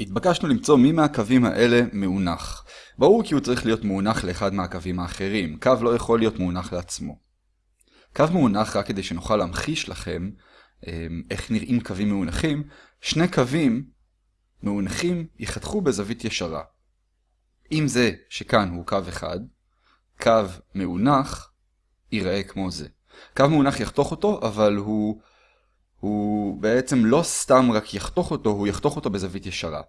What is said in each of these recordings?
התבקשנו למצוא מי מהקווים האלה מאונח. ברור כי הוא צריך להיות מאונח לאחד מהקווים האחרים, קו לא יכול להיות מאונח לעצמו. קו מאונח, רק כדי שנוכל להמחיש לכם אמ, איך נראים קווים מאונחים, שני קווים מאונחים ייחתכו בזווית ישרה. אם זה שכאן הוא קו אחד, קו מאונח ייראה כמו זה. קו מאונח יחתוך אותו, אבל הוא, הוא בעצם לא סתם רק יחתוך אותו, הוא יחתוך אותו בזווית ישרה.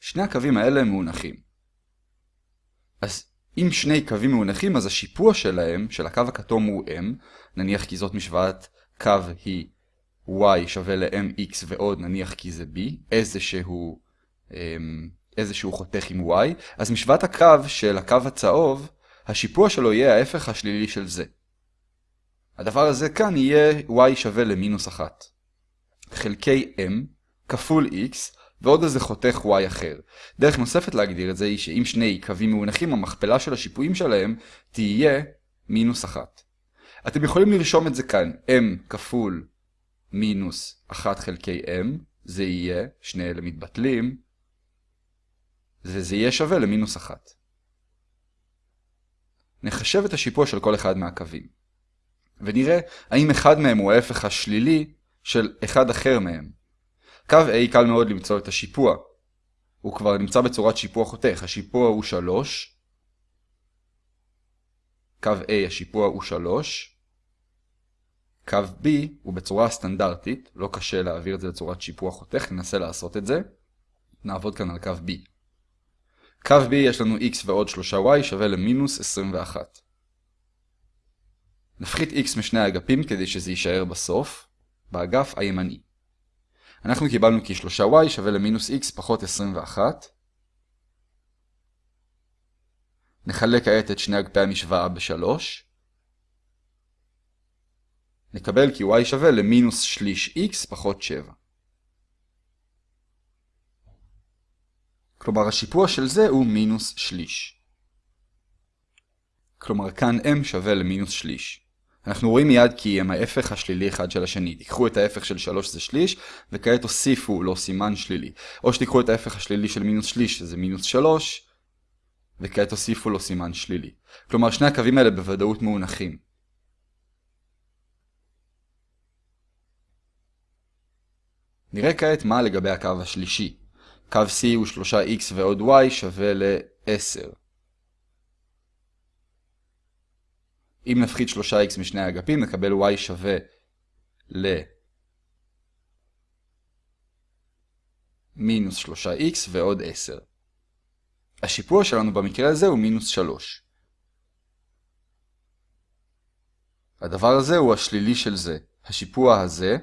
שני הקווים האלה הם מאונחים. אז אם שני קווים מאונחים, אז השיפוע שלהם, של הקו הכתום הוא m, נניח כי זאת משוואת קו היא y שווה ל-mx ועוד נניח כי זה b, איזשהו, אמ, איזשהו חותך עם y, אז משוואת הקו של הקו הצהוב, השיפוע שלו יהיה ההפך השלילי של זה. הדבר הזה כאן יהיה y שווה למינוס 1. חלקי m כפול x ועוד איזה חותך y אחר. דרך נוספת להגדיר את זה היא שאם שני קווים מאונחים, המכפלה של השיפועים שלהם תהיה מינוס 1. אתם יכולים לרשום את זה כאן, m כפול מינוס 1 חלקי m, זה יהיה, שני אלה מתבטלים, וזה יהיה שווה למינוס 1. נחשב את השיפוע של כל אחד מהקווים. ונראה האם אחד מהם הוא ההפך השלילי של אחד אחר מהם. קו A קל מאוד למצוא את השיפוע. הוא כבר נמצא בצורת שיפוע חותך. השיפוע הוא 3. קו A השיפוע הוא 3. קו B הוא בצורה סטנדרטית, לא קשה להעביר את זה לצורת שיפוע חותך, ננסה לעשות את זה. נעבוד כאן על קו B. קו B יש לנו x ועוד 3y שווה למינוס 21. נפחית x משני האגפים כדי שזה יישאר בסוף, באגף הימני. אנחנו קיבלנו כי 3y שווה למינוס x פחות 21. נחלק כעת את שני אגפי המשוואה ב-3. נקבל כי y שווה למינוס שליש x פחות 7. כלומר השיפוע של זה הוא מינוס שליש. כלומר כאן m שווה למינוס שליש. אנחנו רואים מיד כי הם ההפך השלילי אחד של השני. תיקחו את ההפך של 3 זה שליש, וכעת תוסיפו לו סימן שלילי. או שתיקחו את ההפך השלילי של מינוס שליש, שזה מינוס 3, וכעת תוסיפו לו סימן שלילי. כלומר שני הקווים האלה בוודאות מאונחים. נראה כעת מה לגבי הקו השלישי. קו C הוא 3x ועוד y שווה ל-10. אם נפחית 3x משני האגפים נקבל y שווה ל... מינוס 3x ועוד 10. השיפוע שלנו במקרה הזה הוא מינוס 3. הדבר הזה הוא השלילי של זה. השיפוע הזה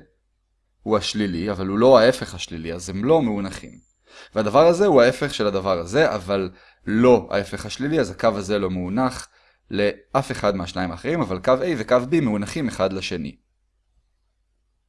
הוא השלילי, אבל הוא לא ההפך השלילי, אז הם לא מאונחים. והדבר הזה הוא ההפך של הדבר הזה, אבל לא ההפך השלילי, אז הקו הזה לא מאונח לאף אחד מהשניים האחרים, אבל קו A וקו B מאונחים אחד לשני.